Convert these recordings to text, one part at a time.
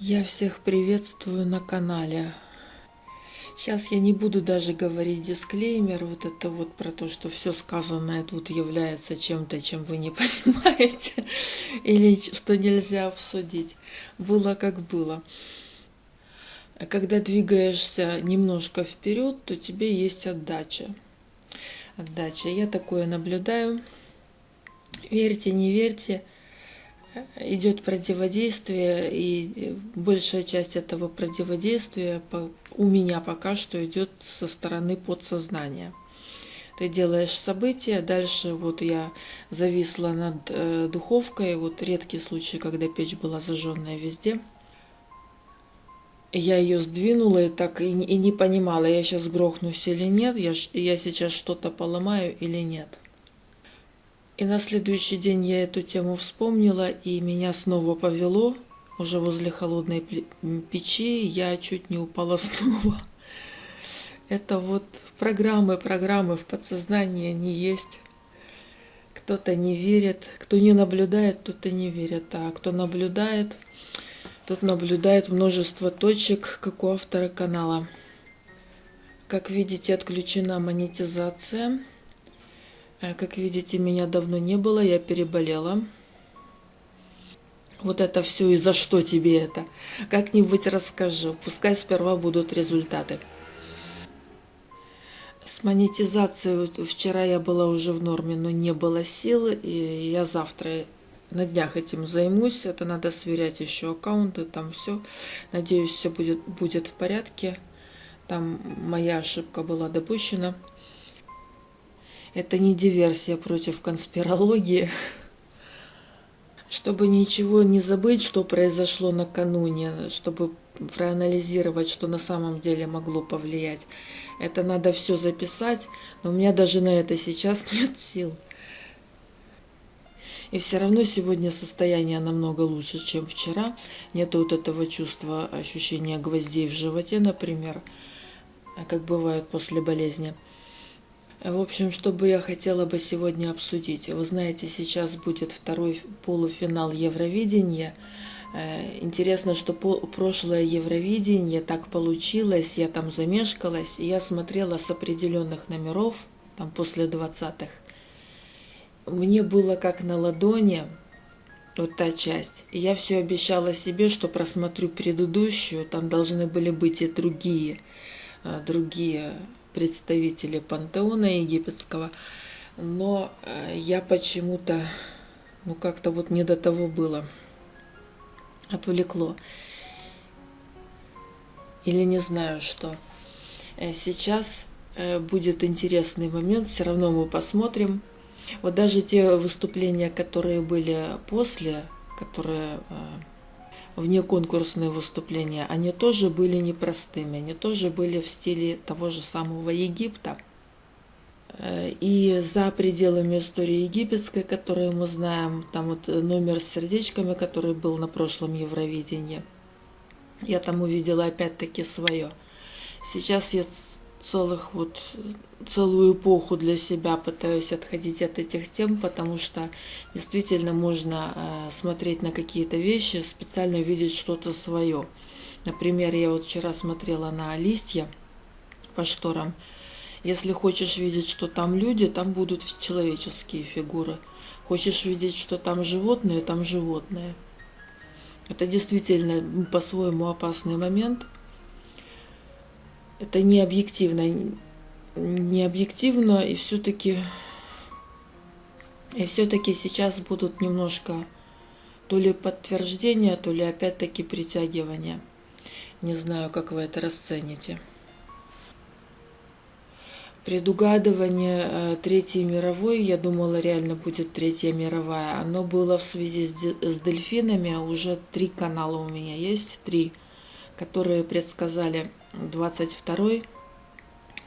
Я всех приветствую на канале. Сейчас я не буду даже говорить дисклеймер, вот это вот про то, что все сказанное тут является чем-то, чем вы не понимаете, или что нельзя обсудить. Было как было. Когда двигаешься немножко вперед, то тебе есть отдача. Отдача. Я такое наблюдаю. Верьте, не верьте – идет противодействие, и большая часть этого противодействия у меня пока что идет со стороны подсознания. Ты делаешь события, дальше вот я зависла над э, духовкой, вот редкий случай, когда печь была зажженная везде. Я ее сдвинула и так и, и не понимала, я сейчас грохнусь или нет, я, я сейчас что-то поломаю или нет. И на следующий день я эту тему вспомнила, и меня снова повело. Уже возле холодной печи я чуть не упала снова. Это вот программы, программы в подсознании, они есть. Кто-то не верит, кто не наблюдает, тот и не верит. А кто наблюдает, тот наблюдает множество точек, как у автора канала. Как видите, отключена монетизация. Э, как видите, меня давно не было, я переболела. Вот это все и за что тебе это? Как-нибудь расскажу. Пускай сперва будут результаты. С монетизацией вчера я была уже в норме, но не было сил. И я завтра на днях этим займусь. Это надо сверять еще аккаунты, там все. Надеюсь, все будет, будет в порядке. Там моя ошибка была допущена. Это не диверсия против конспирологии. Чтобы ничего не забыть, что произошло накануне, чтобы проанализировать, что на самом деле могло повлиять. Это надо все записать, но у меня даже на это сейчас нет сил. И все равно сегодня состояние намного лучше, чем вчера. Нет вот этого чувства, ощущения гвоздей в животе, например, как бывает после болезни. В общем, что бы я хотела бы сегодня обсудить. Вы знаете, сейчас будет второй полуфинал Евровидения. Э, интересно, что прошлое Евровидение так получилось, я там замешкалась, и я смотрела с определенных номеров, там после 20-х. Мне было как на ладони, вот та часть. И я все обещала себе, что просмотрю предыдущую, там должны были быть и другие, э, другие представители пантеона египетского, но э, я почему-то, ну как-то вот не до того было, отвлекло. Или не знаю что. Э, сейчас э, будет интересный момент, все равно мы посмотрим. Вот даже те выступления, которые были после, которые вне конкурсные выступления, они тоже были непростыми, они тоже были в стиле того же самого Египта. Э, и за пределами истории египетской, которую мы знаем, там вот номер с сердечками, который был на прошлом Евровидении, я там увидела опять-таки свое. Сейчас я целых вот целую эпоху для себя пытаюсь отходить от этих тем, потому что действительно можно э, смотреть на какие-то вещи, специально видеть что-то свое. Например, я вот вчера смотрела на листья по шторам. Если хочешь видеть, что там люди, там будут человеческие фигуры. Хочешь видеть, что там животные, там животные. Это действительно по-своему опасный момент – это не объективно, не объективно, и все-таки и все-таки сейчас будут немножко то ли подтверждения, то ли опять-таки притягивания. Не знаю, как вы это расцените. Предугадывание э, Третьей мировой, я думала, реально будет Третья мировая. Оно было в связи с, дельфинами. Уже три канала у меня есть, три, которые предсказали 22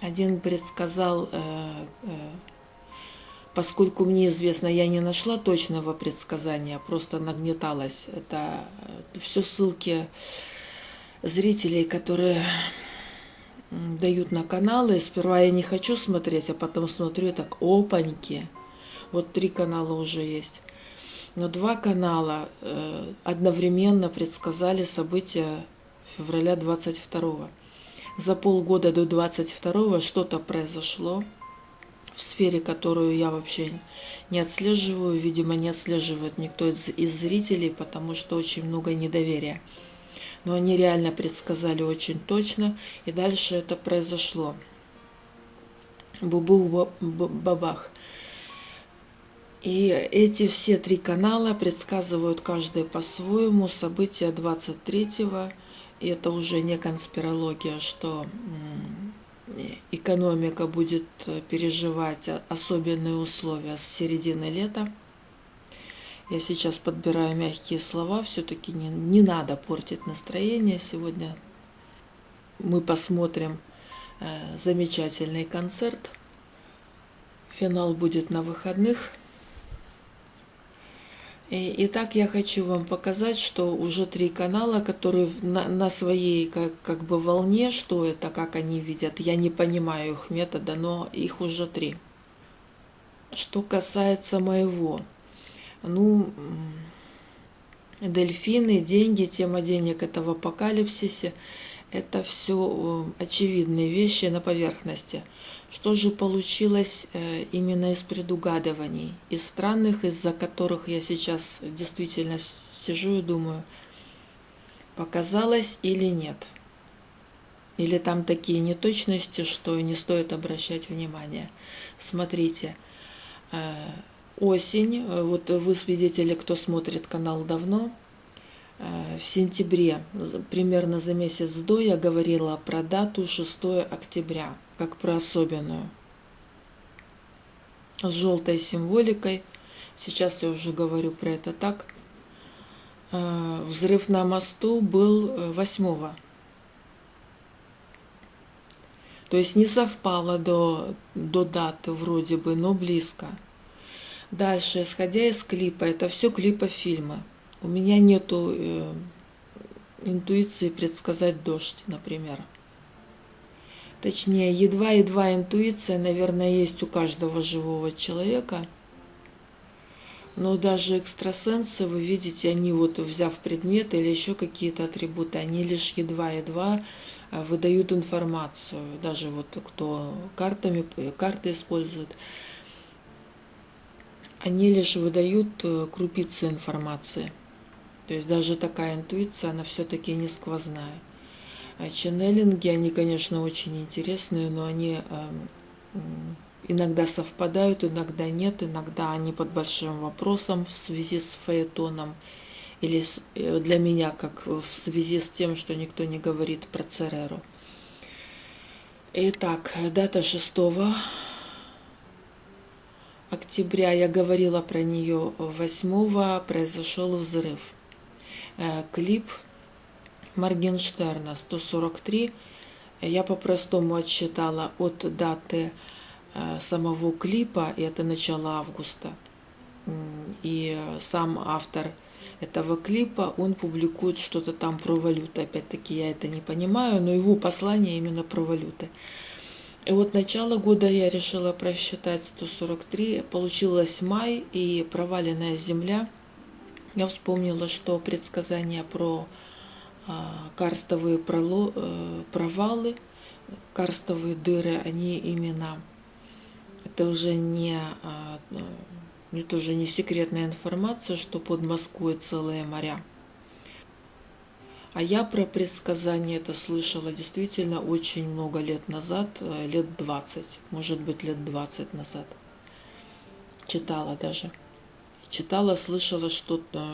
один предсказал, э, э, поскольку мне известно, я не нашла точного предсказания, просто нагнеталась. Это э, все ссылки зрителей, которые дают на каналы. Сперва я не хочу смотреть, а потом смотрю, так, опаньки. Вот три канала уже есть. Но два канала одновременно предсказали события февраля 22 За полгода до 22 что-то произошло в сфере, которую я вообще не отслеживаю. Видимо, не отслеживает никто из, из зрителей, потому что очень много недоверия. Но они реально предсказали очень точно, и дальше это произошло. Бубух-бабах. И эти все три канала предсказывают каждый по-своему события 23-го. И это уже не конспирология, что экономика будет переживать особенные условия с середины лета. Я сейчас подбираю мягкие слова, все-таки не, не надо портить настроение. Сегодня мы посмотрим э, замечательный концерт. Финал будет на выходных. Итак, я хочу вам показать, что уже три канала, которые на, на своей как, как бы волне, что это, как они видят. Я не понимаю их метода, но их уже три. Что касается моего, ну, дельфины, деньги, тема денег это в апокалипсисе. Это все э, очевидные вещи на поверхности. Что же получилось э, именно из предугадываний, из странных, из-за которых я сейчас действительно сижу и думаю, показалось или нет? Или там такие неточности, что не стоит обращать внимание. Смотрите, э, осень, вот вы свидетели, кто смотрит канал давно, в сентябре, примерно за месяц до, я говорила про дату 6 октября, как про особенную. С желтой символикой. Сейчас я уже говорю про это так. Э, взрыв на мосту был 8 э, То есть не совпало до, до даты вроде бы, но близко. Дальше, исходя из клипа, это все клипа фильма. У меня нету э, интуиции предсказать дождь, например. Точнее, едва-едва интуиция, наверное, есть у каждого живого человека. Но даже экстрасенсы, вы видите, они вот взяв предметы или еще какие-то атрибуты, они лишь едва-едва э, выдают информацию. Даже вот кто картами, карты использует, они лишь выдают э, крупицы информации. То есть даже такая интуиция, она все-таки не сквозная. А ченнелинги, они, конечно, очень интересные, но они эм, иногда совпадают, иногда нет, иногда они под большим вопросом в связи с фаэтоном или э, для меня, как в связи с тем, что никто не говорит про Цереру. Итак, дата 6 октября, я говорила про нее 8 произошел взрыв. Э, клип Моргенштерна 143. Я по-простому отсчитала от даты э, самого клипа, и это начало августа. И сам автор этого клипа, он публикует что-то там про валюты. Опять-таки я это не понимаю, но его послание именно про валюты. И вот начало года я решила просчитать 143, получилось май и проваленная земля – я вспомнила, что предсказания про а, карстовые э, провалы, карстовые дыры, они именно, это уже не, а, ну, это уже не секретная информация, что под Москвой целые моря. А я про предсказания это слышала действительно очень много лет назад, э, лет 20, может быть лет 20 назад. Читала даже читала, слышала что-то,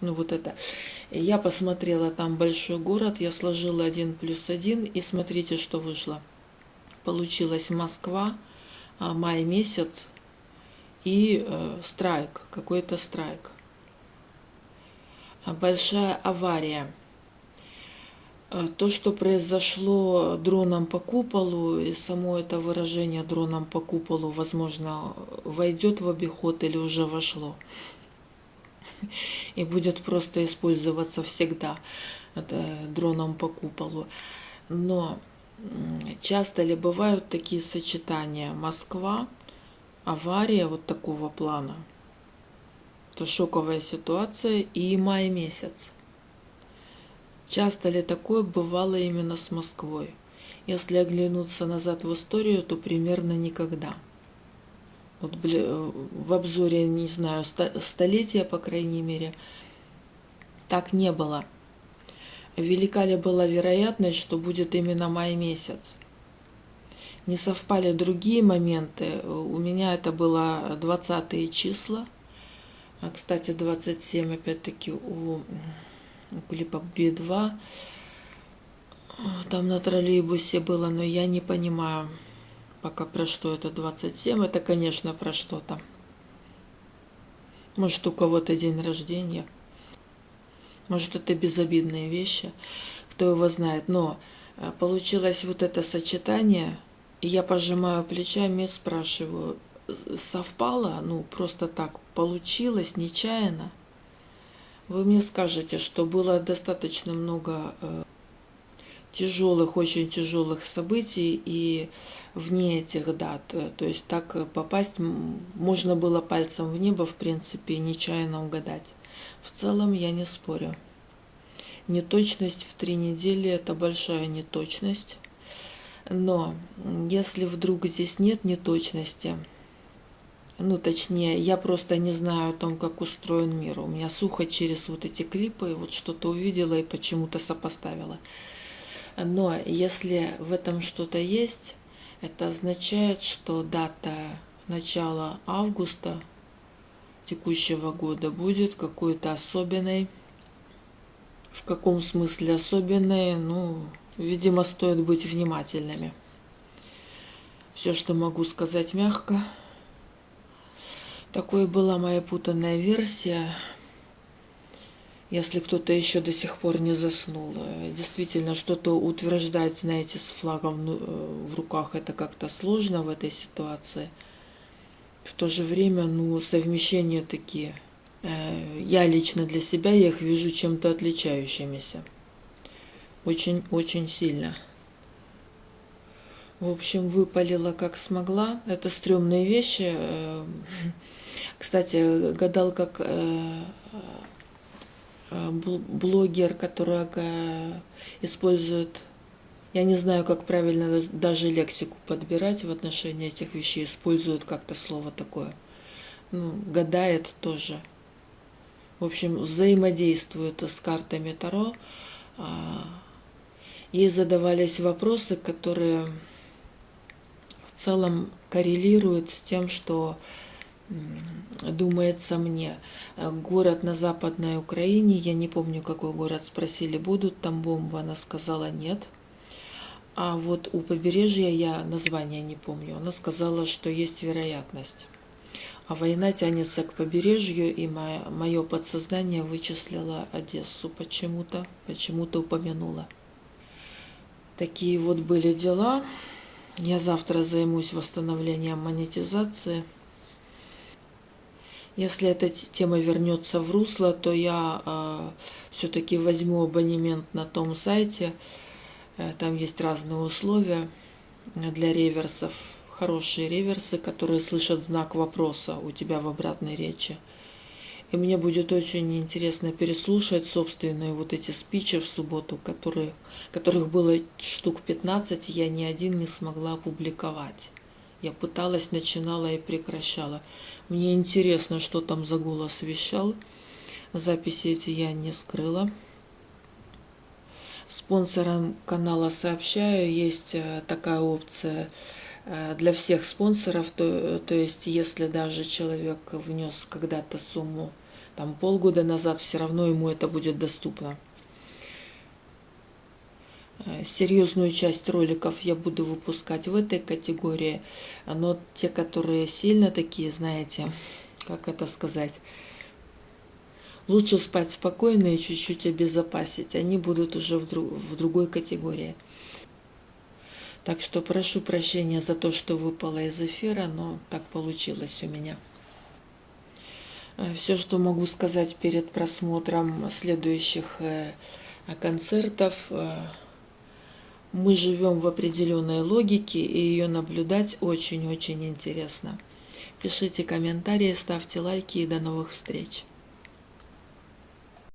ну вот это. Я посмотрела там большой город, я сложила один плюс один, и смотрите, что вышло. Получилась Москва, а, май месяц, и э, страйк, какой-то страйк. Большая авария. Э, то, что произошло дроном по куполу, и само это выражение дроном по куполу, возможно, войдет в обиход или уже вошло. И будет просто использоваться всегда дроном по куполу. Но часто ли бывают такие сочетания? Москва, авария вот такого плана. Это шоковая ситуация и май месяц. Часто ли такое бывало именно с Москвой? Если оглянуться назад в историю, то примерно никогда. Вот в обзоре, не знаю, столетия, по крайней мере, так не было. Велика ли была вероятность, что будет именно май месяц? Не совпали другие моменты. У меня это было 20 числа. Кстати, 27 опять-таки у клипа Би-2. Там на троллейбусе было, но я не понимаю пока про что это 27. Это, конечно, про что-то. Может, у кого-то день рождения. Может, это безобидные вещи. Кто его знает. Но э, получилось вот это сочетание. И я пожимаю плечами и спрашиваю, совпало? Ну, просто так получилось, нечаянно? Вы мне скажете, что было достаточно много э, тяжелых, очень тяжелых событий и вне этих дат. То есть так попасть можно было пальцем в небо, в принципе, нечаянно угадать. В целом я не спорю. Неточность в три недели – это большая неточность. Но если вдруг здесь нет неточности, ну, точнее, я просто не знаю о том, как устроен мир. У меня сухо через вот эти клипы, вот что-то увидела и почему-то сопоставила. Но если в этом что-то есть, это означает, что дата начала августа текущего года будет какой-то особенной. В каком смысле особенной? Ну, видимо, стоит быть внимательными. Все, что могу сказать мягко – такой была моя путанная версия. Если кто-то еще до сих пор не заснул. Действительно, что-то утверждать, знаете, с флагом э, в руках, это как-то сложно в этой ситуации. В то же время, ну, совмещения такие. Э, я лично для себя я их вижу чем-то отличающимися. Очень-очень сильно. В общем, выпалила как смогла. Это стрёмные вещи. Э, кстати, гадал как э, э, блогер, который использует, я не знаю, как правильно даже лексику подбирать в отношении этих вещей, использует как-то слово такое. Ну, гадает тоже. В общем, взаимодействует с картами Таро. Ей задавались вопросы, которые в целом коррелируют с тем, что думается мне. Город на Западной Украине, я не помню, какой город, спросили, будут там бомбы, она сказала нет. А вот у побережья я название не помню, она сказала, что есть вероятность. А война тянется к побережью, и мое, подсознание вычислило Одессу почему-то, почему-то упомянула. Такие вот были дела. Я завтра займусь восстановлением монетизации – если эта тема вернется в русло, то я э, все-таки возьму абонемент на том сайте. Э, там есть разные условия для реверсов. Хорошие реверсы, которые слышат знак вопроса у тебя в обратной речи. И мне будет очень интересно переслушать собственные вот эти спичи в субботу, которые, которых было штук 15, я ни один не смогла опубликовать. Я пыталась, начинала и прекращала. Мне интересно, что там за голос вещал. Записи эти я не скрыла. Спонсорам канала сообщаю, есть э, такая опция э, для всех спонсоров, то, то есть если даже человек внес когда-то сумму там полгода назад, все равно ему это будет доступно. Э, серьезную часть роликов я буду выпускать в этой категории, но те, которые сильно такие, знаете, как это сказать, лучше спать спокойно и чуть-чуть обезопасить, они будут уже в, друг, в другой категории. Так что прошу прощения за то, что выпало из эфира, но так получилось у меня. Э, Все, что могу сказать перед просмотром следующих э, концертов – мы живем в определенной логике, и ее наблюдать очень-очень интересно. Пишите комментарии, ставьте лайки и до новых встреч.